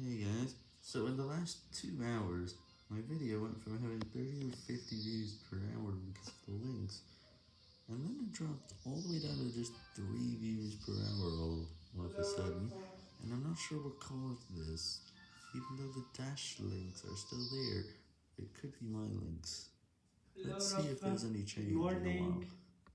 Hey guys, so in the last two hours, my video went from having 30 or 50 views per hour because of the links, and then it dropped all the way down to just 3 views per hour all, all of a sudden, and I'm not sure what caused this, even though the dash links are still there, it could be my links. Let's see if there's any change in a while.